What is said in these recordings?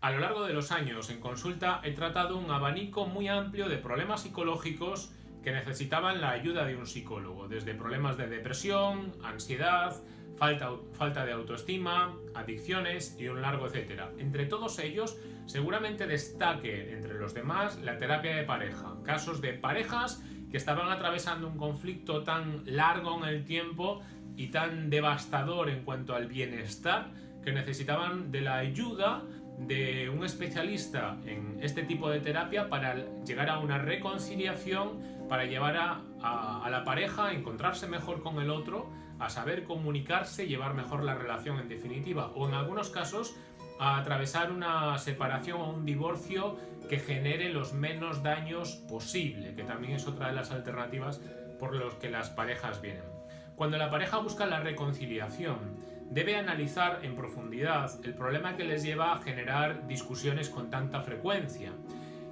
A lo largo de los años en consulta he tratado un abanico muy amplio de problemas psicológicos que necesitaban la ayuda de un psicólogo, desde problemas de depresión, ansiedad, falta, falta de autoestima, adicciones y un largo etcétera. Entre todos ellos, seguramente destaque entre los demás la terapia de pareja, casos de parejas que estaban atravesando un conflicto tan largo en el tiempo y tan devastador en cuanto al bienestar que necesitaban de la ayuda de un especialista en este tipo de terapia para llegar a una reconciliación, para llevar a, la pareja a encontrarse mejor con el otro, a saber comunicarse, llevar mejor la relación en definitiva, o en algunos casos a atravesar una separación o un divorcio que genere los menos daños posible, que también es otra de las alternativas por los que las parejas vienen. Cuando la pareja busca la reconciliación, debe analizar en profundidad el problema que les lleva a generar discusiones con tanta frecuencia.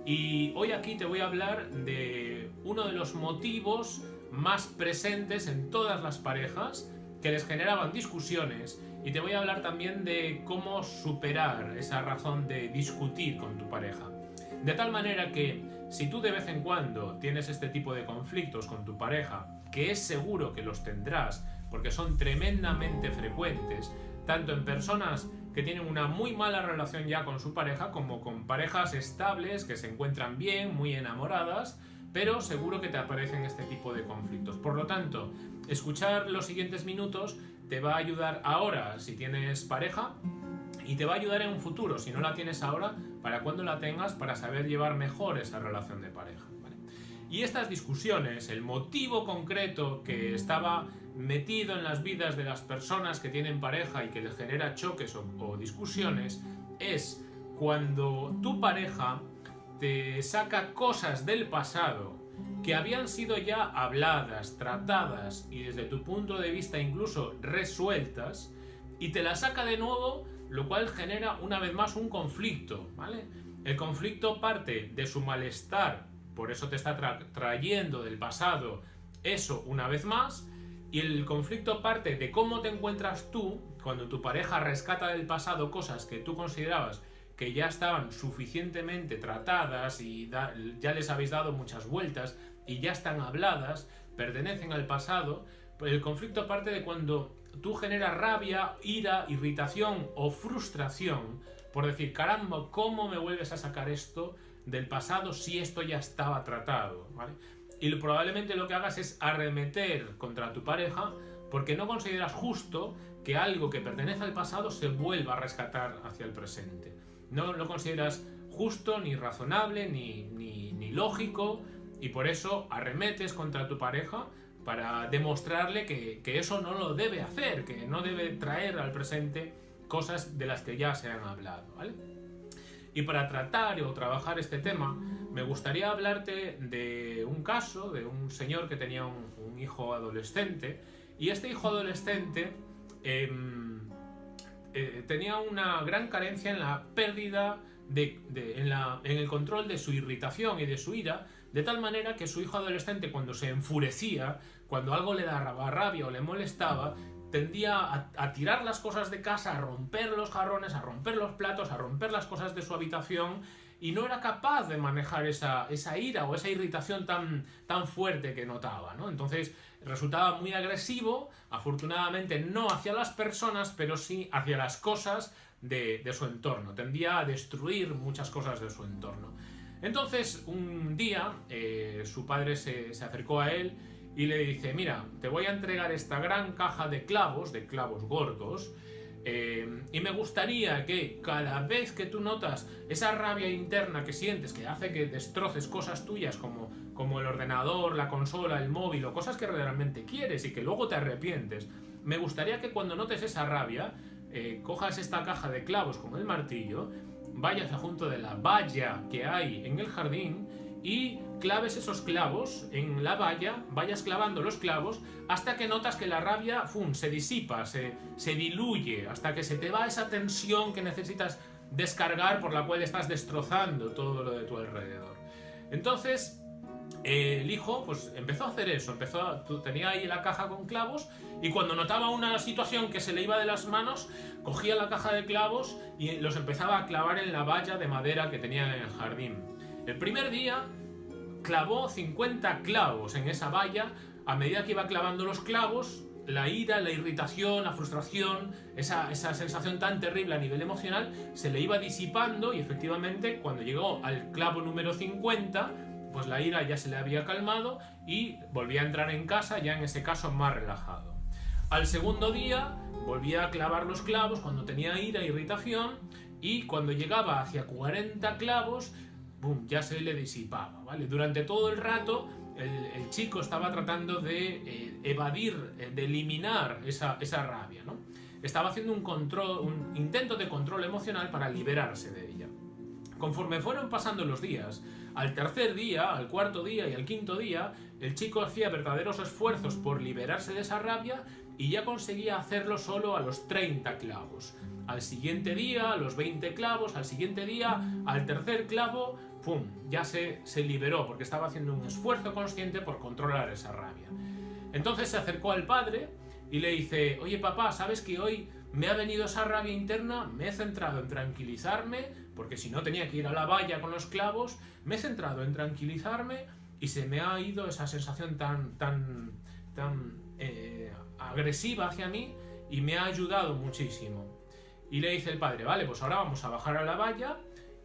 Y hoy aquí te voy a hablar de uno de los motivos más presentes en todas las parejas que les generaban discusiones y te voy a hablar también de cómo superar esa razón de discutir con tu pareja. De tal manera que si tú de vez en cuando tienes este tipo de conflictos con tu pareja, que es seguro que los tendrás, porque son tremendamente frecuentes, tanto en personas que tienen una muy mala relación ya con su pareja, como con parejas estables que se encuentran bien, muy enamoradas, pero seguro que te aparecen este tipo de conflictos. Por lo tanto, escuchar los siguientes minutos te va a ayudar ahora si tienes pareja y te va a ayudar en un futuro, si no la tienes ahora, para cuando la tengas, para saber llevar mejor esa relación de pareja. Y estas discusiones, el motivo concreto que estaba metido en las vidas de las personas que tienen pareja y que les genera choques o, discusiones, es cuando tu pareja te saca cosas del pasado que habían sido ya habladas, tratadas y desde tu punto de vista incluso resueltas, y te las saca de nuevo, lo cual genera una vez más un conflicto, ¿vale? El conflicto parte de su malestar por eso te está trayendo del pasado eso una vez más, y el conflicto parte de cómo te encuentras tú cuando tu pareja rescata del pasado cosas que tú considerabas que ya estaban suficientemente tratadas y ya les habéis dado muchas vueltas y ya están habladas, pertenecen al pasado, pues el conflicto parte de cuando tú generas rabia, ira, irritación o frustración por decir, caramba, ¿cómo me vuelves a sacar esto del pasado si esto ya estaba tratado, ¿vale? Y probablemente lo que hagas es arremeter contra tu pareja porque no consideras justo que algo que pertenece al pasado se vuelva a rescatar hacia el presente. No lo consideras justo, ni razonable, ni, ni, lógico, y por eso arremetes contra tu pareja para demostrarle que, que, eso no lo debe hacer, que no debe traer al presente cosas de las que ya se han hablado. Y para tratar o trabajar este tema, me gustaría hablarte de un caso de un señor que tenía un, hijo adolescente. Y este hijo adolescente em, eh, tenía una gran carencia en la pérdida de, en, la, en, el control de su irritación y de su ira, de tal manera que su hijo adolescente cuando se enfurecía, cuando algo le daba rabia o le molestaba, tendía a, tirar las cosas de casa, a romper los jarrones, a romper los platos, a romper las cosas de su habitación y no era capaz de manejar esa, esa ira o esa irritación tan, tan fuerte que notaba, ¿no? Entonces resultaba muy agresivo, afortunadamente no hacia las personas, pero sí hacia las cosas de, su entorno, tendía a destruir muchas cosas de su entorno. Entonces un día eh, su padre se, se acercó a él y le dice, mira, te voy a entregar esta gran caja de clavos, de clavos gordos, eh, y me gustaría que cada vez que tú notas esa rabia interna que sientes, que hace que destroces cosas tuyas como, como el ordenador, la consola, el móvil o cosas que realmente quieres y que luego te arrepientes, me gustaría que cuando notes esa rabia, eh, cojas esta caja de clavos con el martillo, vayas a junto de la valla que hay en el jardín y claves esos clavos en la valla, vayas clavando los clavos hasta que notas que la rabia se disipa, se, se diluye, hasta que se te va esa tensión que necesitas descargar por la cual estás destrozando todo lo de tu alrededor. Entonces, el hijo pues empezó a hacer eso, empezó a, tenía ahí la caja con clavos y cuando notaba una situación que se le iba de las manos, cogía la caja de clavos y los empezaba a clavar en la valla de madera que tenía en el jardín. El primer día clavó 50 clavos en esa valla, a medida que iba clavando los clavos, la ira, la irritación, la frustración, esa, sensación tan terrible a nivel emocional, se le iba disipando y efectivamente cuando llegó al clavo número 50, pues la ira ya se le había calmado y volvía a entrar en casa ya en ese caso más relajado. Al segundo día volvía a clavar los clavos cuando tenía ira, irritación y cuando llegaba hacia 40 clavos, boom, ya se le disipaba, ¿vale? Durante todo el rato el, chico estaba tratando de eh, evadir, eh, de eliminar esa, esa rabia, ¿no? Estaba haciendo un, control, un intento de control emocional para liberarse de ella. Conforme fueron pasando los días, al tercer día, al cuarto día y al quinto día, el chico hacía verdaderos esfuerzos por liberarse de esa rabia y ya conseguía hacerlo solo a los 30 clavos. Al siguiente día, a los 20 clavos, al siguiente día, al tercer clavo, ¡pum! Ya se, se liberó porque estaba haciendo un esfuerzo consciente por controlar esa rabia. Entonces se acercó al padre y le dice, oye papá, ¿sabes que hoy me ha venido esa rabia interna? Me he centrado en tranquilizarme, porque si no tenía que ir a la valla con los clavos, me he centrado en tranquilizarme y se me ha ido esa sensación tan, tan, tan eh, agresiva hacia mí y me ha ayudado muchísimo. Y le dice el padre, vale, pues ahora vamos a bajar a la valla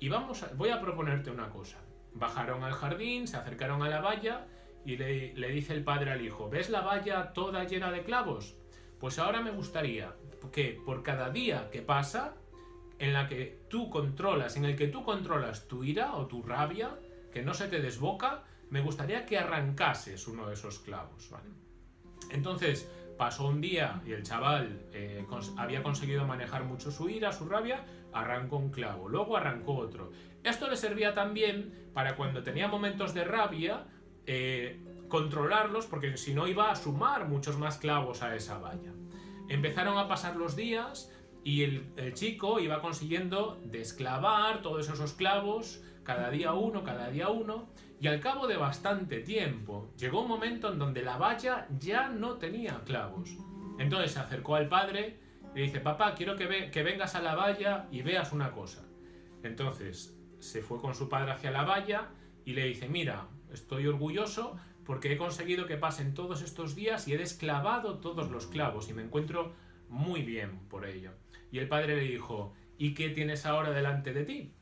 y vamos voy a proponerte una cosa. Bajaron al jardín, se acercaron a la valla y le, le dice el padre al hijo, ¿ves la valla toda llena de clavos? Pues ahora me gustaría que por cada día que pasa, en la que tú controlas, en el que tú controlas tu ira o tu rabia, que no se te desboca, me gustaría que arrancases uno de esos clavos, Entonces, pasó un día y el chaval eh, había conseguido manejar mucho su ira, su rabia, arrancó un clavo, luego arrancó otro. Esto le servía también para cuando tenía momentos de rabia, eh, controlarlos, porque si no iba a sumar muchos más clavos a esa valla. Empezaron a pasar los días y el, chico iba consiguiendo desclavar todos esos clavos, cada día uno, cada día uno, y al cabo de bastante tiempo llegó un momento en donde la valla ya no tenía clavos. Entonces se acercó al padre y le dice, papá, quiero que, que vengas a la valla y veas una cosa. Entonces se fue con su padre hacia la valla y le dice, mira, estoy orgulloso porque he conseguido que pasen todos estos días y he desclavado todos los clavos y me encuentro muy bien por ello. Y el padre le dijo, ¿y qué tienes ahora delante de ti?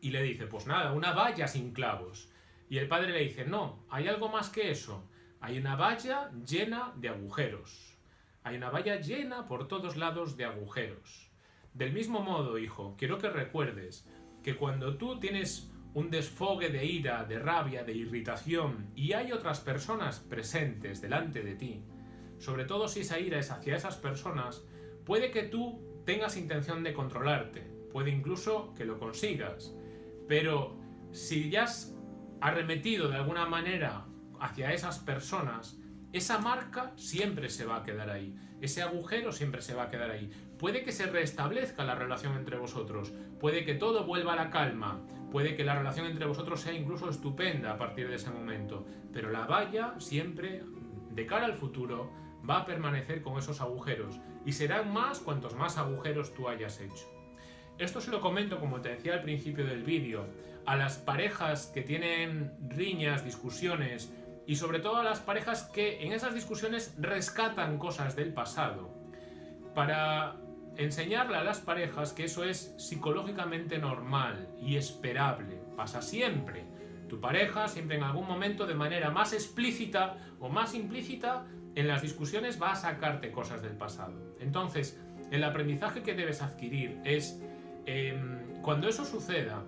Y le dice, pues nada, una valla sin clavos. Y el padre le dice, no, hay algo más que eso. Hay una valla llena de agujeros. Hay una valla llena por todos lados de agujeros. Del mismo modo, hijo, quiero que recuerdes que cuando tú tienes un desfogue de ira, de rabia, de irritación y hay otras personas presentes delante de ti, sobre todo si esa ira es hacia esas personas, puede que tú tengas intención de controlarte, puede incluso que lo consigas, pero si ya has arremetido de alguna manera hacia esas personas, esa marca siempre se va a quedar ahí, ese agujero siempre se va a quedar ahí. Puede que se restablezca la relación entre vosotros, puede que todo vuelva a la calma, puede que la relación entre vosotros sea incluso estupenda a partir de ese momento, pero la valla siempre, de cara al futuro, va a permanecer con esos agujeros y serán más cuantos más agujeros tú hayas hecho. Esto se lo comento, como te decía al principio del vídeo, a las parejas que tienen riñas, discusiones y sobre todo a las parejas que en esas discusiones rescatan cosas del pasado para enseñarle a las parejas que eso es psicológicamente normal y esperable, pasa siempre. Tu pareja siempre en algún momento de manera más explícita o más implícita en las discusiones va a sacarte cosas del pasado. Entonces, el aprendizaje que debes adquirir es, em, cuando eso suceda,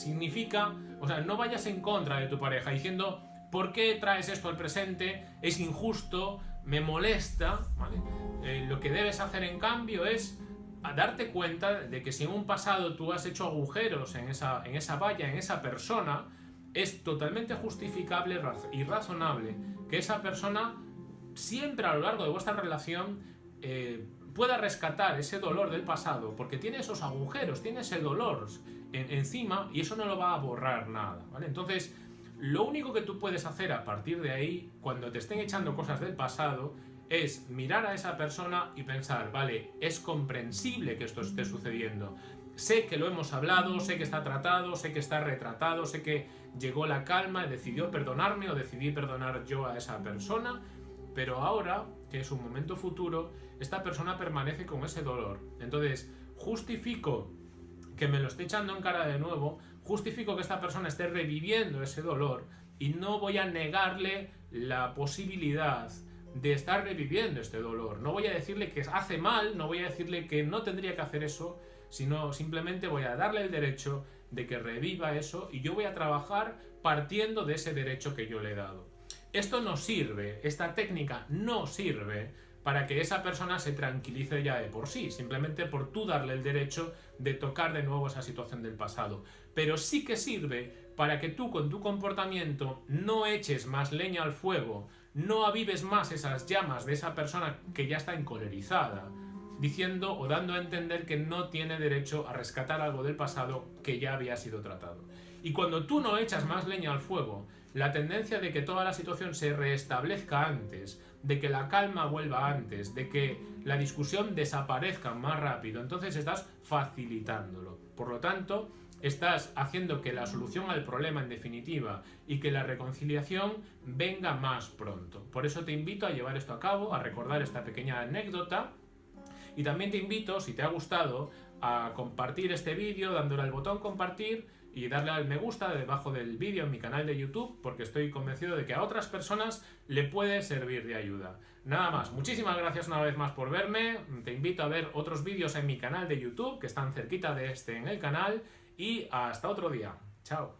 significa, o sea, no vayas en contra de tu pareja diciendo, ¿por qué traes esto al presente? Es injusto, me molesta, eh, lo que debes hacer en cambio es darte cuenta de que si en un pasado tú has hecho agujeros en esa, en esa valla, en esa persona, es totalmente justificable y razonable que esa persona siempre a lo largo de vuestra relación eh, pueda rescatar ese dolor del pasado, porque tiene esos agujeros, tiene ese dolor encima y eso no lo va a borrar nada. ¿vale? Entonces, Lo único que tú puedes hacer a partir de ahí, cuando te estén echando cosas del pasado, es mirar a esa persona y pensar, vale, es comprensible que esto esté sucediendo. Sé que lo hemos hablado, sé que está tratado, sé que está retratado, sé que llegó la calma decidió perdonarme o decidí perdonar yo a esa persona, pero ahora, que es un momento futuro, esta persona permanece con ese dolor. Entonces, justifico que me lo esté echando en cara de nuevo, justifico que esta persona esté reviviendo ese dolor y no voy a negarle la posibilidad de estar reviviendo este dolor. No voy a decirle que hace mal, no voy a decirle que no tendría que hacer eso, sino simplemente voy a darle el derecho de que reviva eso y yo voy a trabajar partiendo de ese derecho que yo le he dado. Esto no sirve, esta técnica no sirve para que esa persona se tranquilice ya de por sí, simplemente por tú darle el derecho de tocar de nuevo esa situación del pasado. Pero sí que sirve para que tú con tu comportamiento no eches más leña al fuego, no avives más esas llamas de esa persona que ya está encolerizada, diciendo o dando a entender que no tiene derecho a rescatar algo del pasado que ya había sido tratado. Y cuando tú no echas más leña al fuego, la tendencia de que toda la situación se restablezca antes, de que la calma vuelva antes, de que la discusión desaparezca más rápido, entonces estás facilitándolo. Por lo tanto, estás haciendo que la solución al problema en definitiva y que la reconciliación venga más pronto. Por eso te invito a llevar esto a cabo, a recordar esta pequeña anécdota y también te invito, si te ha gustado, a compartir este vídeo dándole al botón compartir y darle al me gusta debajo del vídeo en mi canal de YouTube porque estoy convencido de que a otras personas le puede servir de ayuda. Nada más, muchísimas gracias una vez más por verme, te invito a ver otros vídeos en mi canal de YouTube que están cerquita de este en el canal y hasta otro día. Chao.